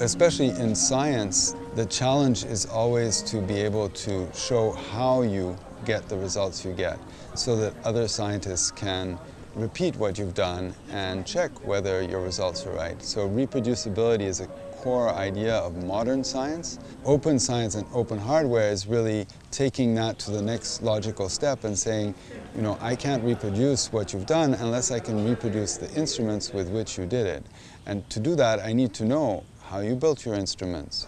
Especially in science, the challenge is always to be able to show how you get the results you get so that other scientists can repeat what you've done and check whether your results are right. So reproducibility is a core idea of modern science. Open science and open hardware is really taking that to the next logical step and saying, you know, I can't reproduce what you've done unless I can reproduce the instruments with which you did it. And to do that, I need to know how you built your instruments.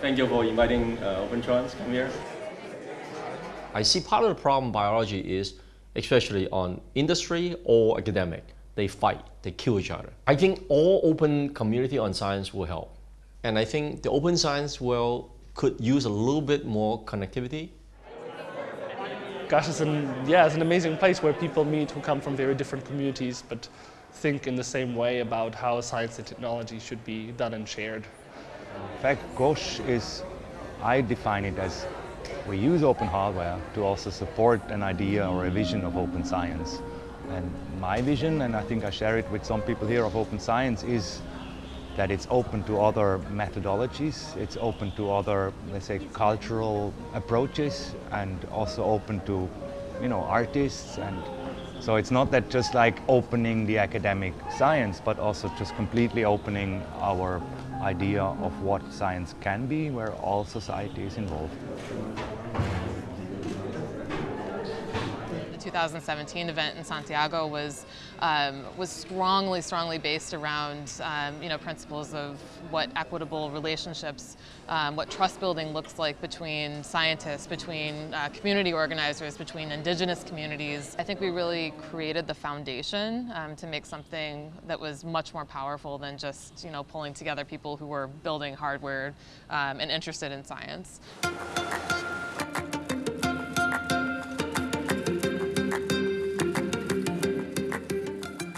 Thank you for inviting uh, OpenTrons to come here. I see part of the problem biology is, especially on industry or academic, they fight, they kill each other. I think all open community on science will help. And I think the open science world could use a little bit more connectivity. GOSH is an, yeah, it's an amazing place where people meet who come from very different communities but think in the same way about how science and technology should be done and shared. In fact, GOSH is, I define it as we use open hardware to also support an idea or a vision of open science. And my vision, and I think I share it with some people here of open science, is that it's open to other methodologies, it's open to other, let's say, cultural approaches, and also open to, you know, artists. And so it's not that just like opening the academic science, but also just completely opening our idea of what science can be, where all society is involved. The 2017 event in Santiago was um, was strongly, strongly based around um, you know principles of what equitable relationships, um, what trust building looks like between scientists, between uh, community organizers, between indigenous communities. I think we really created the foundation um, to make something that was much more powerful than just you know pulling together people who were building hardware um, and interested in science.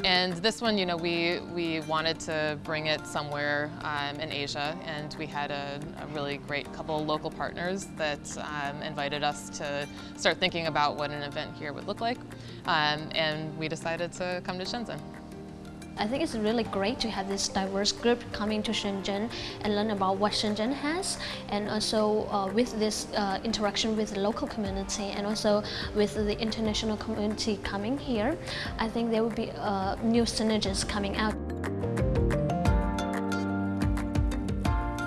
And this one, you know, we, we wanted to bring it somewhere um, in Asia, and we had a, a, really great couple of local partners that um, invited us to start thinking about what an event here would look like, um, and we decided to come to Shenzhen. I think it's really great to have this diverse group coming to Shenzhen and learn about what Shenzhen has and also uh, with this uh, interaction with the local community and also with the international community coming here, I think there will be uh, new synergies coming out.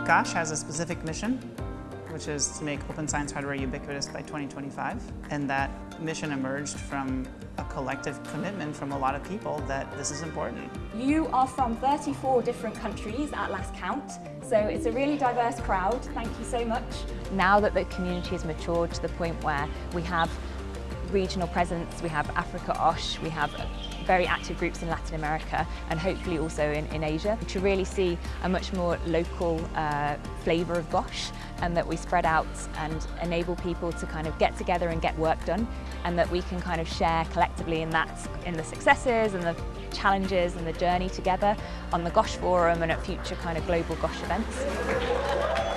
GOSH has a specific mission which is to make open science hardware ubiquitous by 2025. And that mission emerged from a collective commitment from a lot of people that this is important. You are from 34 different countries at last count, so it's a really diverse crowd. Thank you so much. Now that the community has matured to the point where we have regional presence, we have Africa OSH, we have very active groups in Latin America and hopefully also in, in Asia to really see a much more local uh, flavour of GOSH and that we spread out and enable people to kind of get together and get work done and that we can kind of share collectively in that in the successes and the challenges and the journey together on the GOSH forum and at future kind of global GOSH events.